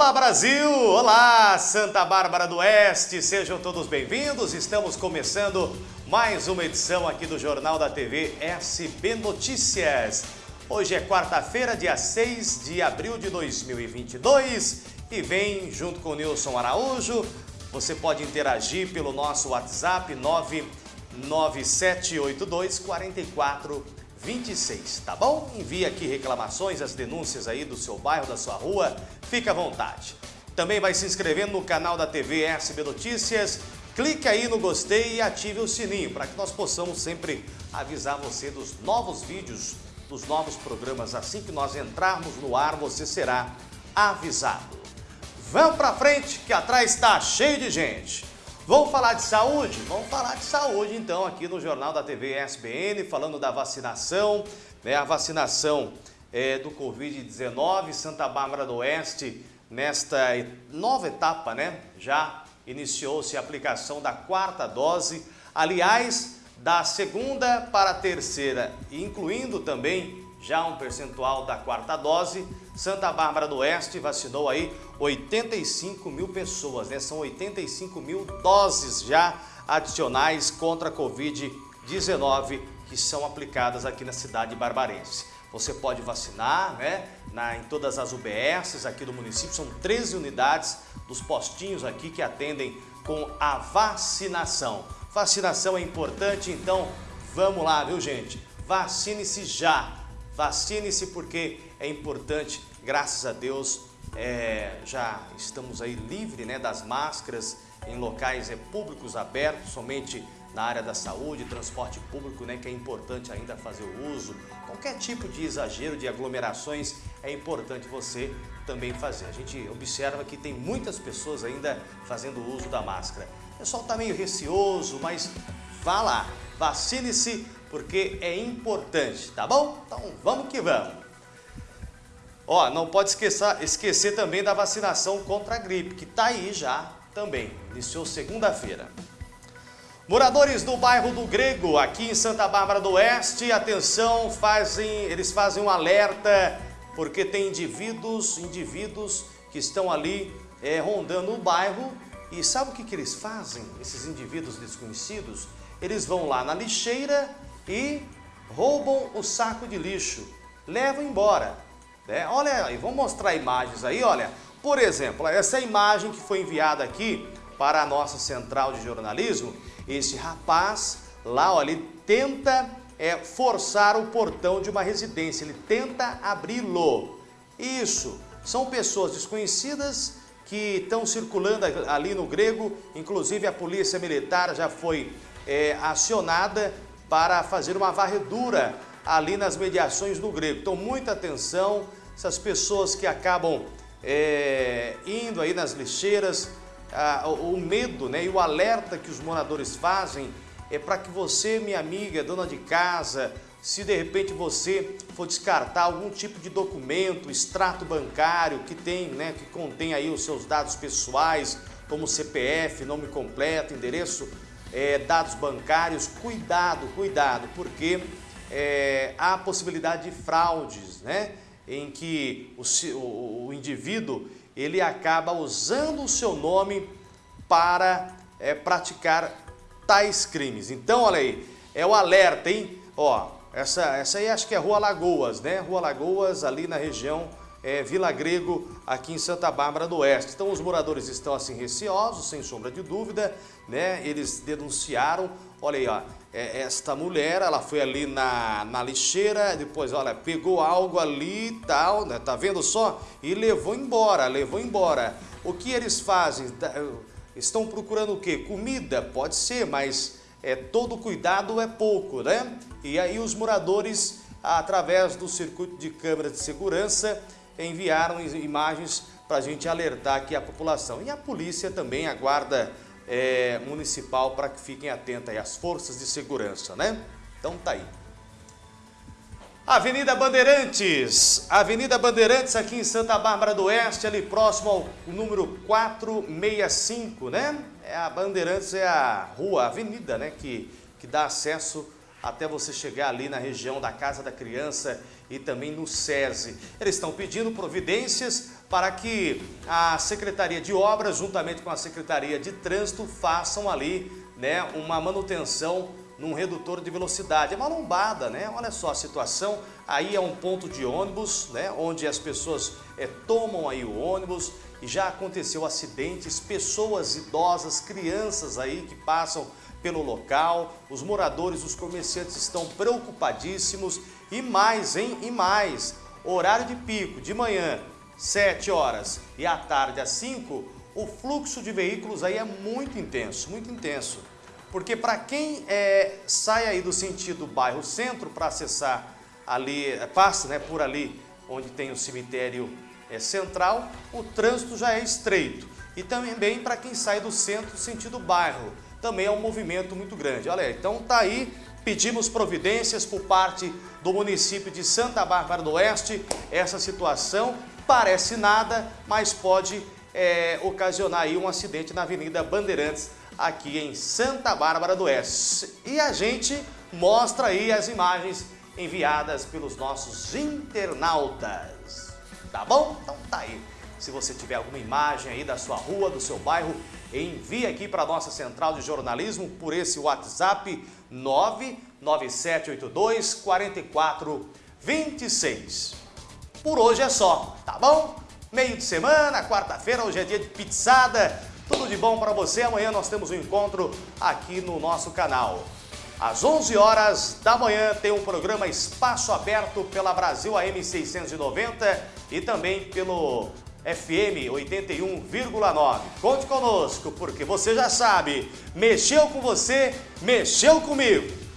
Olá Brasil! Olá Santa Bárbara do Oeste! Sejam todos bem-vindos. Estamos começando mais uma edição aqui do Jornal da TV SB Notícias. Hoje é quarta-feira, dia 6 de abril de 2022 e vem junto com o Nilson Araújo. Você pode interagir pelo nosso WhatsApp 99782 44 26, tá bom? Envie aqui reclamações, as denúncias aí do seu bairro, da sua rua, fica à vontade. Também vai se inscrevendo no canal da TV SB Notícias, clique aí no gostei e ative o sininho para que nós possamos sempre avisar você dos novos vídeos, dos novos programas. Assim que nós entrarmos no ar, você será avisado. Vamos para frente que atrás está cheio de gente. Vamos falar de saúde? Vamos falar de saúde então aqui no Jornal da TV SBN, falando da vacinação, né? A vacinação é, do Covid-19, Santa Bárbara do Oeste, nesta nova etapa, né? Já iniciou-se a aplicação da quarta dose, aliás, da segunda para a terceira, incluindo também já um percentual da quarta dose, Santa Bárbara do Oeste vacinou aí 85 mil pessoas, né? São 85 mil doses já adicionais contra a Covid-19 que são aplicadas aqui na cidade barbarense. Você pode vacinar, né? Na, em todas as UBSs aqui do município, são 13 unidades dos postinhos aqui que atendem com a vacinação. Vacinação é importante, então vamos lá, viu gente? Vacine-se já! Vacine-se porque é importante, graças a Deus, é, já estamos aí livre né, das máscaras em locais é, públicos abertos, somente na área da saúde, transporte público, né, que é importante ainda fazer o uso. Qualquer tipo de exagero, de aglomerações, é importante você também fazer. A gente observa que tem muitas pessoas ainda fazendo uso da máscara. Pessoal está meio receoso, mas vá lá, vacine-se porque é importante, tá bom? Então vamos que vamos. Ó, não pode esquecer, esquecer também da vacinação contra a gripe, que tá aí já também, iniciou segunda-feira. Moradores do bairro do Grego, aqui em Santa Bárbara do Oeste, atenção, fazem, eles fazem um alerta, porque tem indivíduos, indivíduos que estão ali é, rondando o bairro e sabe o que, que eles fazem, esses indivíduos desconhecidos? Eles vão lá na lixeira e roubam o saco de lixo, levam embora. Né? Olha aí, vamos mostrar imagens aí, olha. Por exemplo, essa imagem que foi enviada aqui para a nossa central de jornalismo, esse rapaz lá, olha, ele tenta é, forçar o portão de uma residência, ele tenta abri-lo. Isso, são pessoas desconhecidas que estão circulando ali no grego, inclusive a polícia militar já foi é, acionada para fazer uma varredura ali nas mediações do grego. Então, muita atenção, essas pessoas que acabam é, indo aí nas lixeiras, a, o, medo né, e o alerta que os moradores fazem é para que você, minha amiga, dona de casa, se de repente você for descartar algum tipo de documento, extrato bancário que tem, né, que contém aí os seus dados pessoais, como CPF, nome completo, endereço é, dados bancários, cuidado, cuidado, porque é, há possibilidade de fraudes, né? Em que o, o, o, indivíduo ele acaba usando o seu nome para é, praticar tais crimes. Então, olha aí, é o alerta, hein? Ó, essa, essa aí acho que é Rua Lagoas, né? Rua Lagoas, ali na região é, Vila Grego, aqui em Santa Bárbara do Oeste. Então os moradores estão assim receosos, sem sombra de dúvida, né? Eles denunciaram, olha aí, ó, é, esta mulher, ela foi ali na, na lixeira, depois, olha, pegou algo ali e tal, né? Tá vendo só? E levou embora, levou embora. O que eles fazem? Estão procurando o quê? Comida? Pode ser, mas é, todo cuidado é pouco, né? E aí os moradores, através do circuito de câmeras de segurança, enviaram imagens para a gente alertar aqui a população. E a polícia também, a guarda é, municipal, para que fiquem atentos aí, as forças de segurança, né? Então tá aí. Avenida Bandeirantes, Avenida Bandeirantes aqui em Santa Bárbara do Oeste, ali próximo ao número 465, né? É a Bandeirantes é a rua, a avenida, né, que, que dá acesso até você chegar ali na região da Casa da Criança e também no SESI. Eles estão pedindo providências para que a Secretaria de Obras, juntamente com a Secretaria de Trânsito, façam ali né, uma manutenção num redutor de velocidade. É uma lombada, né? Olha só a situação. Aí é um ponto de ônibus, né? Onde as pessoas é, tomam aí o ônibus e já aconteceu acidentes, pessoas idosas, crianças aí que passam pelo local, os moradores, os comerciantes estão preocupadíssimos e mais, hein? E mais, horário de pico, de manhã, 7 horas e à tarde às 5, o fluxo de veículos aí é muito intenso, muito intenso. Porque para quem é, sai aí do sentido bairro centro para acessar ali, é, passa né, por ali onde tem o cemitério é, central, o trânsito já é estreito. E também para quem sai do centro sentido bairro, também é um movimento muito grande. Olha, então tá aí, pedimos providências por parte do município de Santa Bárbara do Oeste. Essa situação parece nada, mas pode é, ocasionar aí um acidente na Avenida Bandeirantes, aqui em Santa Bárbara do Oeste. E a gente mostra aí as imagens enviadas pelos nossos internautas. Tá bom? Então tá aí. Se você tiver alguma imagem aí da sua rua, do seu bairro, envie aqui para a nossa central de jornalismo por esse WhatsApp 99782 4426. Por hoje é só, tá bom? Meio de semana, quarta-feira, hoje é dia de pizzada, tudo de bom para você. Amanhã nós temos um encontro aqui no nosso canal. Às 11 horas da manhã tem um programa Espaço Aberto pela Brasil AM 690 e também pelo FM 81,9. Conte conosco, porque você já sabe, mexeu com você, mexeu comigo.